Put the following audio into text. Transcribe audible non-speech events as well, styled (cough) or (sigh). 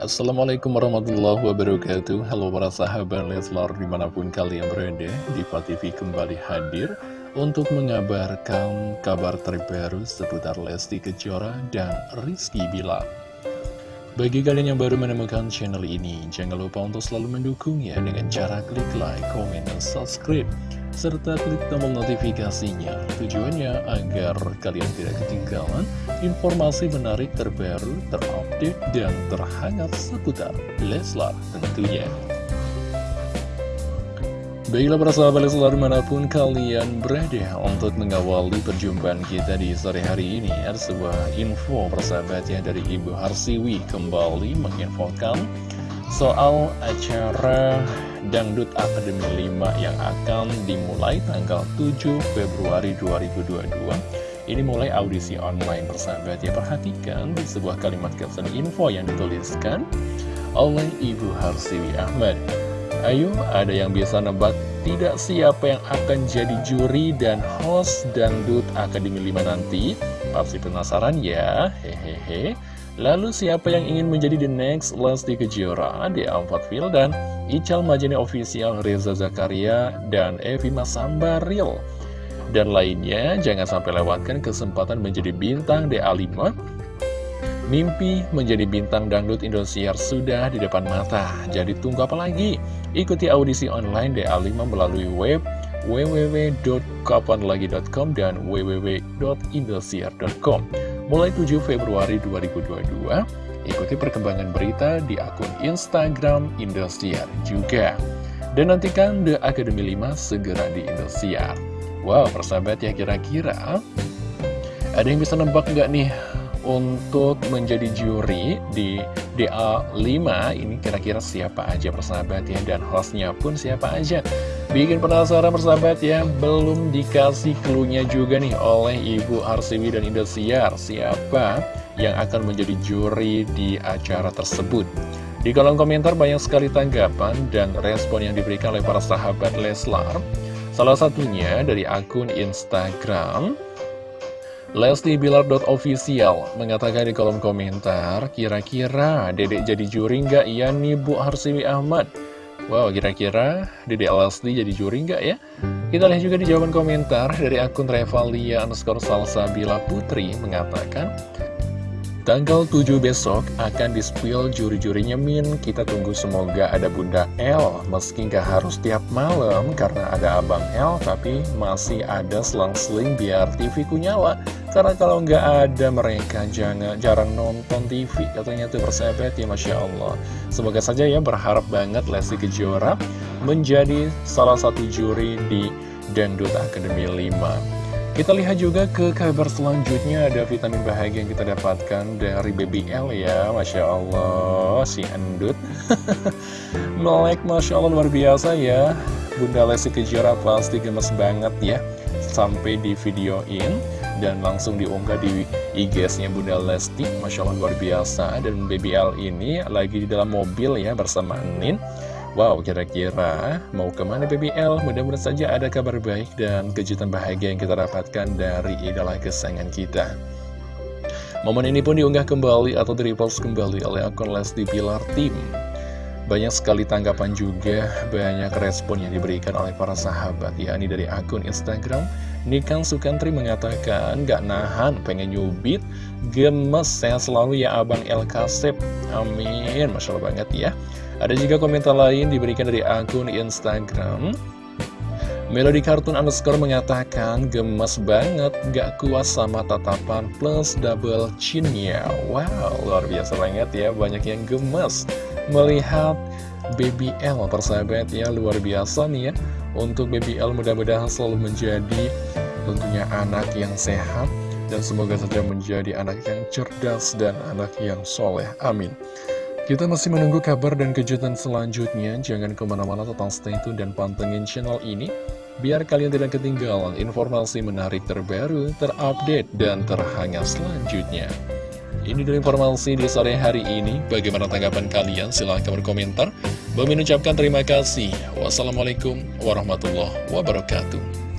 Assalamualaikum warahmatullahi wabarakatuh. Halo para sahabat Leslar di mana pun kalian berada Diva TV kembali hadir Untuk mengabarkan kabar terbaru seputar Lesti Kejora dan Rizky Bilar Bagi kalian yang baru menemukan channel ini Jangan lupa untuk selalu mendukungnya Dengan cara klik like, komen, dan subscribe serta klik tombol notifikasinya. Tujuannya agar kalian tidak ketinggalan informasi menarik terbaru, terupdate, dan terhangat seputar Leslar tentunya. Baiklah para sahabat Leslar di mana pun kalian berada untuk mengawali perjumpaan kita di sore hari ini Ada sebuah info persahabatnya dari Ibu Harsiwi kembali menginfokan soal acara Dangdut Akademi 5 yang akan dimulai tanggal 7 Februari 2022 ini mulai audisi online persahabat ya. Perhatikan di sebuah kalimat caption info yang dituliskan oleh Ibu Harsiwi Ahmad Ayo ada yang bisa nebak tidak siapa yang akan jadi juri dan host Dangdut Akademi 5 nanti? Pasti penasaran ya hehehe. Lalu siapa yang ingin menjadi the next Lesti Kejora di Ampat dan Ical Majene Official Reza Zakaria dan Evi Masambaril dan lainnya jangan sampai lewatkan kesempatan menjadi bintang DA5 Mimpi menjadi bintang dangdut Indosiar sudah di depan mata Jadi tunggu apa lagi? Ikuti audisi online DA5 melalui web www.kapanlagi.com dan www.indosiar.com mulai 7 Februari 2022. Ikuti perkembangan berita di akun Instagram Indosiar juga. Dan nantikan The Academy 5 segera di Indosiar. Wow, persahabat ya kira-kira ada yang bisa nebak nggak nih untuk menjadi juri di DA5 ini kira-kira siapa aja persahabat ya dan hostnya pun siapa aja. Bikin penasaran persahabat ya, belum dikasih clue juga nih oleh Ibu Arsiwi dan Indosiar. Siapa yang akan menjadi juri di acara tersebut? Di kolom komentar banyak sekali tanggapan dan respon yang diberikan oleh para sahabat Leslar. Salah satunya dari akun Instagram Lesti Bilar.official mengatakan di kolom komentar Kira-kira dedek jadi juri nggak ya nih Bu Harsiwi Ahmad? Wow, kira-kira Dede Lesti jadi juri nggak ya? Kita lihat juga di jawaban komentar dari akun Revalia underscore Salsabila Putri mengatakan Tanggal 7 besok akan di-spill juri-jurinya Min Kita tunggu semoga ada Bunda L Meski nggak harus tiap malam karena ada Abang L Tapi masih ada selang-seling biar TV ku nyala Karena kalau nggak ada mereka jangan jarang nonton TV Katanya tuh persahabat ya Masya Allah. Semoga saja ya berharap banget Lesti Kejora Menjadi salah satu juri di Dangdut Academy 5 kita lihat juga ke kabar selanjutnya. Ada vitamin bahagia yang kita dapatkan dari Baby L ya Masya Allah. Si endut. (laughs) Melek Masya Allah luar biasa ya. Bunda Lesti Kejora pasti gemes banget ya Sampai di videoin dan langsung diunggah di IG-nya Bunda Lesti Masya Allah luar biasa Dan Baby L ini lagi di dalam mobil ya bersama Nin Wow, kira-kira mau ke mana BBL? Mudah-mudahan saja ada kabar baik dan kejutan bahagia yang kita dapatkan dari idola kesayangan kita. Momen ini pun diunggah kembali atau di-repost kembali oleh akun Lesti Pilar Team. Banyak sekali tanggapan juga, banyak respon yang diberikan oleh para sahabat, yakni dari akun Instagram. Nikan Sukantri mengatakan, gak nahan, pengen nyubit, gemes, saya selalu ya Abang El Kasep. Amin, Masya Allah banget ya. Ada juga komentar lain diberikan dari akun Instagram Melody Cartoon underscore mengatakan gemes banget, gak kuat sama tatapan plus double chinnya. Wow, luar biasa banget ya, banyak yang gemes melihat Baby L persahabat ya, luar biasa nih ya. Untuk Baby L mudah-mudahan selalu menjadi tentunya anak yang sehat dan semoga saja menjadi anak yang cerdas dan anak yang soleh. Amin. Kita masih menunggu kabar dan kejutan selanjutnya. Jangan ke mana-mana tetap stay tune dan pantengin channel ini. Biar kalian tidak ketinggalan informasi menarik terbaru, terupdate, dan terhangat selanjutnya. Ini dari informasi di sore hari ini. Bagaimana tanggapan kalian? Silahkan berkomentar. Bagi mengucapkan terima kasih. Wassalamualaikum warahmatullahi wabarakatuh.